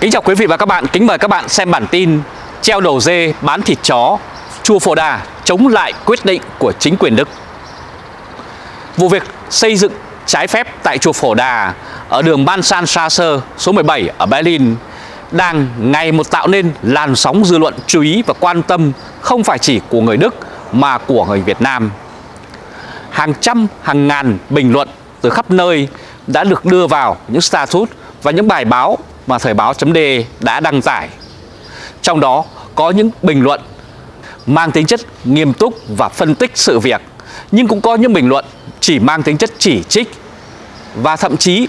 Kính chào quý vị và các bạn, kính mời các bạn xem bản tin Treo đầu dê bán thịt chó Chùa Phổ Đà chống lại quyết định của chính quyền Đức Vụ việc xây dựng trái phép tại chùa Phổ Đà ở đường Ban San Strasse số 17 ở Berlin đang ngày một tạo nên làn sóng dư luận chú ý và quan tâm không phải chỉ của người Đức mà của người Việt Nam. Hàng trăm, hàng ngàn bình luận từ khắp nơi đã được đưa vào những status và những bài báo mà Thời báo chấm đã đăng tải. Trong đó có những bình luận mang tính chất nghiêm túc và phân tích sự việc, nhưng cũng có những bình luận chỉ mang tính chất chỉ trích và thậm chí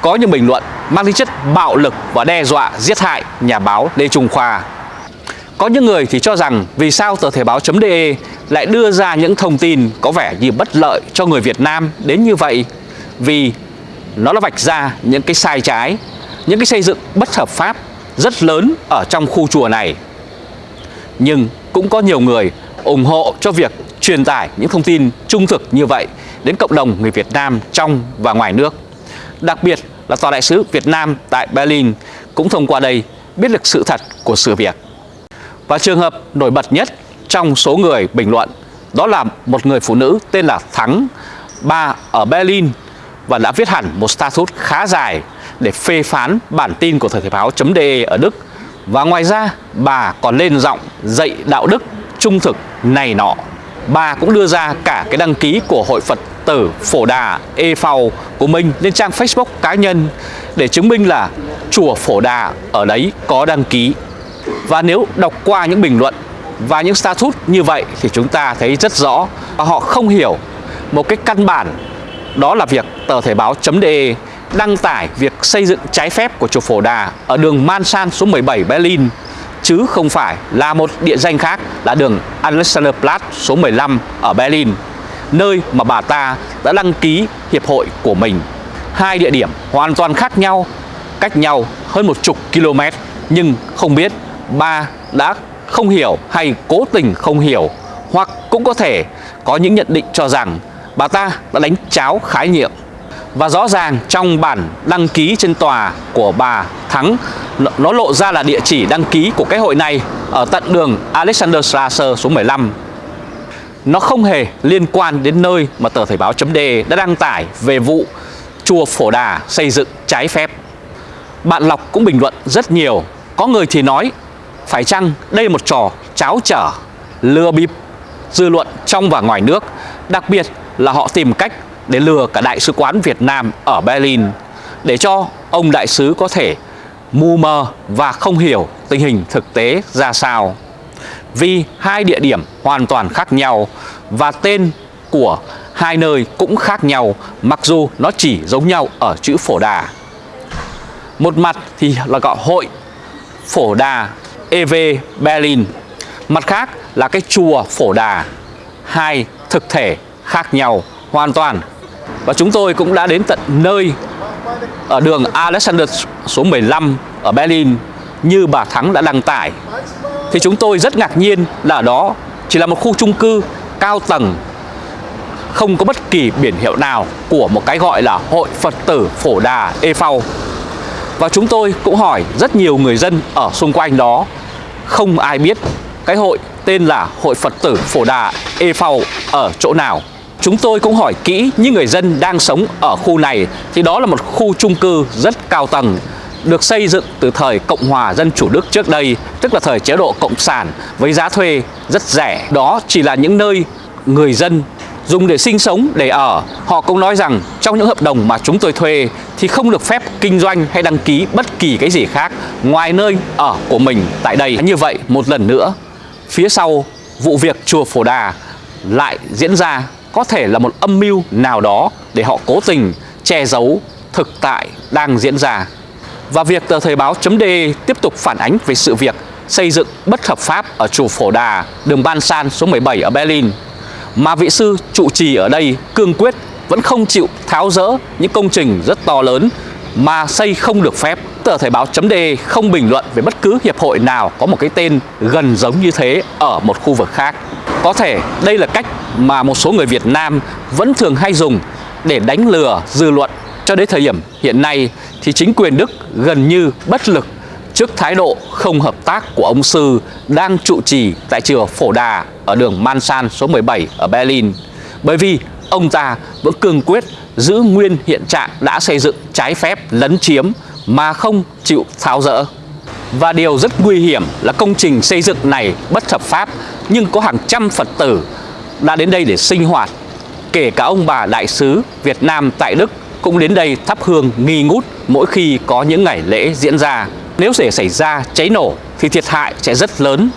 có những bình luận mang tính chất bạo lực và đe dọa giết hại nhà báo Lê Trung Khoa. Có những người thì cho rằng vì sao tờ Thể báo.de lại đưa ra những thông tin có vẻ như bất lợi cho người Việt Nam đến như vậy vì nó đã vạch ra những cái sai trái, những cái xây dựng bất hợp pháp rất lớn ở trong khu chùa này. Nhưng cũng có nhiều người ủng hộ cho việc truyền tải những thông tin trung thực như vậy đến cộng đồng người Việt Nam trong và ngoài nước. Đặc biệt là Tòa đại sứ Việt Nam tại Berlin cũng thông qua đây biết được sự thật của sự việc. Và trường hợp nổi bật nhất trong số người bình luận đó là một người phụ nữ tên là Thắng, Ba ở Berlin và đã viết hẳn một status khá dài để phê phán bản tin của Thời báo.de ở Đức. Và ngoài ra, bà còn lên giọng dạy đạo đức trung thực này nọ. Bà cũng đưa ra cả cái đăng ký của Hội Phật tử Phổ Đà E của mình lên trang Facebook cá nhân để chứng minh là chùa Phổ Đà ở đấy có đăng ký. Và nếu đọc qua những bình luận và những status như vậy thì chúng ta thấy rất rõ và họ không hiểu một cái căn bản đó là việc tờ Thể báo.de đăng tải việc xây dựng trái phép của chùa Phổ Đà ở đường Mansan số 17 Berlin chứ không phải là một địa danh khác là đường Alexanderplatz số 15 ở Berlin nơi mà bà ta đã đăng ký hiệp hội của mình. Hai địa điểm hoàn toàn khác nhau, cách nhau hơn một chục km nhưng không biết bà đã không hiểu hay cố tình không hiểu hoặc cũng có thể có những nhận định cho rằng bà ta đã đánh cháo khái niệm và rõ ràng trong bản đăng ký trên tòa của bà Thắng, Nó lộ ra là địa chỉ đăng ký của cái hội này Ở tận đường Alexander Strasser số 15 Nó không hề liên quan đến nơi mà tờ Thời báo chấm đã đăng tải về vụ chùa Phổ Đà xây dựng trái phép. Bạn Lọc cũng bình luận rất nhiều. Có người thì nói, Phải chăng đây là một trò cháo trở, Lừa bịp, dư luận trong và ngoài nước, Đặc biệt là họ tìm cách để lừa cả Đại sứ quán Việt Nam ở Berlin để cho ông đại sứ có thể mù mờ và không hiểu tình hình thực tế ra sao. Vì hai địa điểm hoàn toàn khác nhau và tên của hai nơi cũng khác nhau mặc dù nó chỉ giống nhau ở chữ Phổ Đà. Một mặt thì là gọi hội Phổ Đà EV Berlin, mặt khác là cái chùa Phổ Đà, hai thực thể khác nhau hoàn toàn và chúng tôi cũng đã đến tận nơi ở đường Alexander số 15 ở Berlin như bà Thắng đã đăng tải. Thì chúng tôi rất ngạc nhiên là ở đó chỉ là một khu chung cư cao tầng, không có bất kỳ biển hiệu nào của một cái gọi là Hội Phật tử Phổ Đà E Phao. Và chúng tôi cũng hỏi rất nhiều người dân ở xung quanh đó, không ai biết cái hội tên là Hội Phật tử Phổ Đà E Phao ở chỗ nào. Chúng tôi cũng hỏi kỹ những người dân đang sống ở khu này thì đó là một khu chung cư rất cao tầng được xây dựng từ thời Cộng hòa Dân Chủ Đức trước đây, tức là thời chế độ Cộng sản với giá thuê rất rẻ. Đó chỉ là những nơi người dân dùng để sinh sống, để ở. Họ cũng nói rằng trong những hợp đồng mà chúng tôi thuê thì không được phép kinh doanh hay đăng ký bất kỳ cái gì khác ngoài nơi ở của mình tại đây. Như vậy, một lần nữa, phía sau vụ việc chùa Phổ Đà lại diễn ra có thể là một âm mưu nào đó để họ cố tình che giấu thực tại đang diễn ra. Và việc tờ Thời báo chấm tiếp tục phản ánh về sự việc xây dựng bất hợp pháp ở chùa Phổ Đà, đường Ban San số 17 ở Berlin. Mà vị sư trụ trì ở đây cương quyết vẫn không chịu tháo rỡ những công trình rất to lớn mà xây không được phép. Tờ Thời báo chấm không bình luận về bất cứ hiệp hội nào có một cái tên gần giống như thế ở một khu vực khác. Có thể đây là cách mà một số người Việt Nam vẫn thường hay dùng để đánh lừa, dư luận cho đến thời điểm hiện nay thì chính quyền Đức gần như bất lực trước thái độ không hợp tác của ông Sư đang trụ trì tại chùa Phổ Đà ở đường Mansan số 17 ở Berlin. Bởi vì ông ta vẫn cương quyết giữ nguyên hiện trạng đã xây dựng trái phép lấn chiếm mà không chịu tháo rỡ. Và điều rất nguy hiểm là công trình xây dựng này bất hợp pháp nhưng có hàng trăm Phật tử đã đến đây để sinh hoạt. Kể cả ông bà đại sứ Việt Nam tại Đức cũng đến đây thắp hương nghi ngút mỗi khi có những ngày lễ diễn ra. Nếu để xảy ra cháy nổ thì thiệt hại sẽ rất lớn.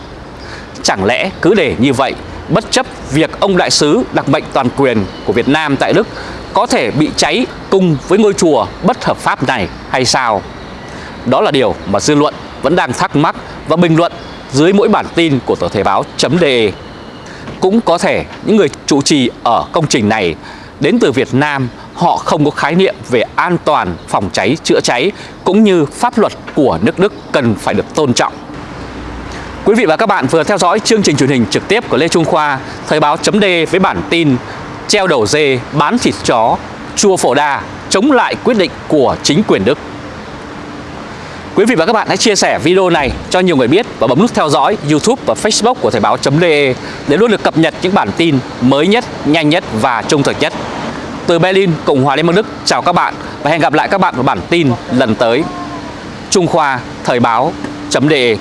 Chẳng lẽ cứ để như vậy, bất chấp việc ông đại sứ đặc mệnh toàn quyền của Việt Nam tại Đức có thể bị cháy cùng với ngôi chùa bất hợp pháp này hay sao? Đó là điều mà dư luận vẫn đang thắc mắc và bình luận dưới mỗi bản tin của tờ Thể báo.de. Cũng có thể những người chủ trì ở công trình này đến từ Việt Nam họ không có khái niệm về an toàn phòng cháy chữa cháy cũng như pháp luật của nước Đức cần phải được tôn trọng. Quý vị và các bạn vừa theo dõi chương trình truyền hình trực tiếp của Lê Trung Khoa, Thời báo chấm với bản tin Treo đầu dê, bán thịt chó, chua phổ đà, chống lại quyết định của chính quyền Đức. Quý vị và các bạn hãy chia sẻ video này cho nhiều người biết và bấm nút theo dõi YouTube và Facebook của Thời báo.de để luôn được cập nhật những bản tin mới nhất, nhanh nhất và trung thực nhất. Từ Berlin, Cộng hòa Liên bang Đức, chào các bạn và hẹn gặp lại các bạn vào bản tin lần tới. Trung Khoa Thời báo.de